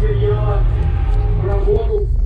материала работу.